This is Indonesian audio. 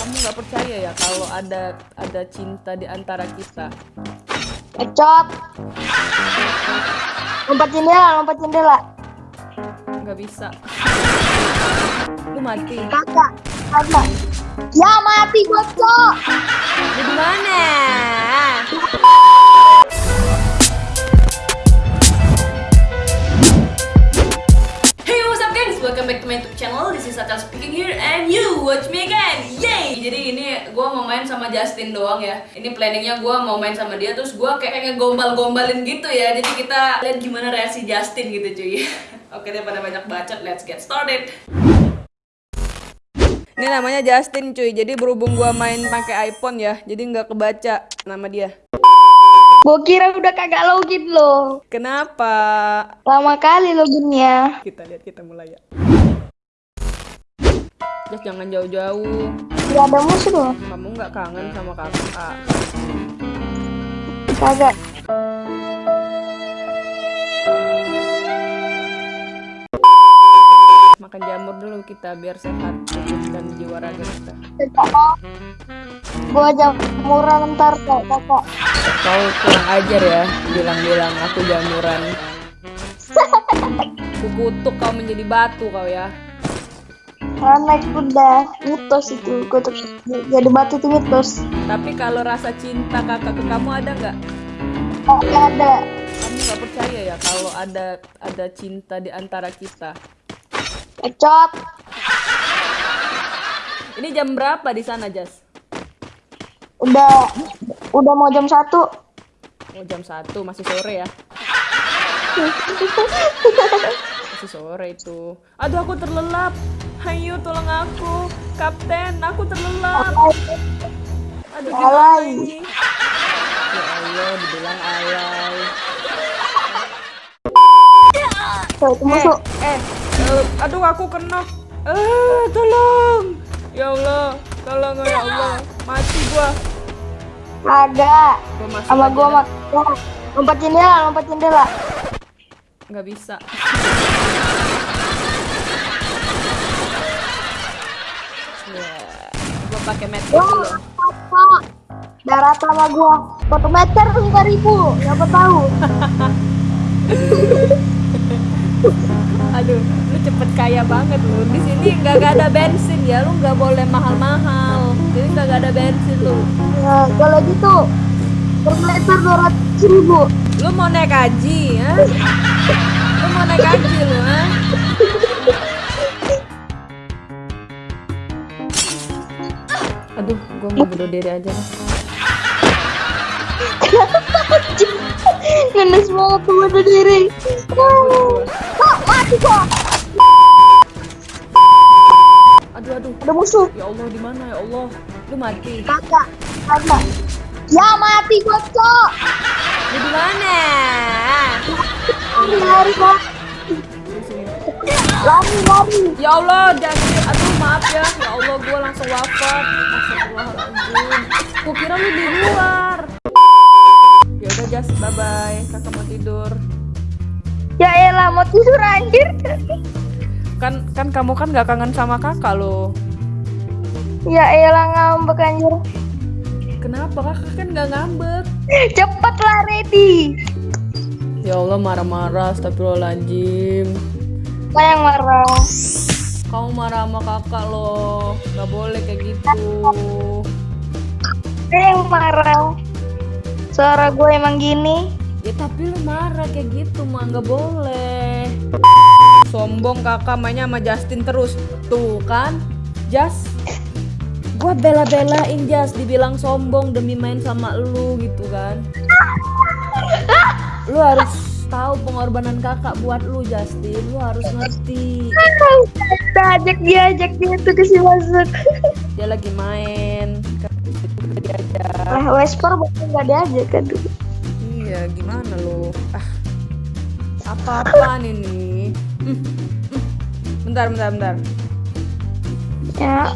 Kamu nggak percaya ya kalau ada ada cinta di antara kita? Ecot. Lompat jendela, lompat jendela. Nggak bisa. Lu mati. Kakak, kakak. Ya mati bocok. Lu di mana? YouTube channel. This is Satel speaking here and you watch me again. Yay! Jadi ini gue mau main sama Justin doang ya. Ini planningnya gue mau main sama dia terus gue kayak ngegombal-gombalin gitu ya. Jadi kita lihat gimana reaksi Justin gitu cuy. Oke daripada banyak bacot, let's get started. Ini namanya Justin cuy. Jadi berhubung gua main pakai iPhone ya, jadi nggak kebaca nama dia. Gua kira udah kagak login lo. Kenapa? Lama kali loginnya. Kita lihat kita mulai ya. Just jangan jauh-jauh. Gak ada musuh loh. Kamu nggak kangen sama kakak? Kagak. Makan jamur dulu kita biar sehat dan jiwa raga kita. Gua jamuran ntar kok kakak. Kau kurang ajar ya, bilang-bilang aku jamuran. Kukutuk kau menjadi batu kau ya. Naik kuda, mitos itu. Kutuk jadi batu itu mitos. Tapi kalau rasa cinta kakak ke kamu ada nggak? Kagak ada. Kamu nggak percaya ya kalau ada ada cinta di antara kita? Ecot. Ini jam berapa di sana, Jas? Udah udah mau jam satu. Oh, jam 1, masih sore ya? Masih sore itu. Aduh, aku terlelap. Hayu, tolong aku. Kapten, aku terlelap. Aduh, gimana Alay. ini? Ya Allah, dibilang alay. Musuh. Eh, eh, aduh aku kena. Eh, tolong. Ya Allah, tolong ya Allah. Mati gua. Ada. Gua Sama gua mak. Lompat jendela, lompat jendela. Nggak bisa. Gua pakai medkit dulu. Darat sama gua. Satu meter lima ribu. Siapa tahu? Aduh, lu cepet kaya banget lu. Di sini nggak ada bensin ya, lu nggak boleh mahal-mahal. Jadi nggak nggak ada bensin lu. Ya, kalau gitu per meter dua ratus ribu. Lu mau naik haji, ya? Lu mau naik haji lu, ha? Aduh, gua mau bunuh diri aja lah. Banget tuh bunuh diri. Kok mati kok? Aduh, aduh. Ada musuh. Ya Allah, di mana ya Allah? Lu mati. Kakak, kakak. Ya mati bocok. Lu di mana? Lari, lari, lari. Ya Allah, jangan. Aduh, maaf ya. Ya Allah, gua langsung wafat. Astagfirullahaladzim. Gua kira lu di luar. Ya udah, Jas. Bye bye. Kakak mau tidur. Ya elah, mau tidur anjir. Kan kan kamu kan gak kangen sama kakak lo. Ya elah ngambek anjir. Kenapa kakak kan gak ngambek? Cepet lah ready. Ya Allah, marah-marah. Astagfirullahaladzim. Apa yang marah? Kamu marah sama kakak lo. Gak boleh kayak gitu. Apa yang marah? Suara gue emang gini. Ya tapi lu marah kayak gitu mah nggak boleh. Sombong kakak mainnya sama Justin terus. Tuh kan, Jas. Gua bela-belain Jas dibilang sombong demi main sama lu gitu kan. Lu harus tahu pengorbanan kakak buat lu Justin. Lu harus ngerti. Kita ajak dia, ajak dia tuh ke si masuk. Dia lagi main. Udah diajak. Lah, Wesper bukan nggak diajak kan tuh. Iya, gimana lu? Ah, apa-apaan ini? Hmm, hmm. Bentar, bentar, bentar. Ya,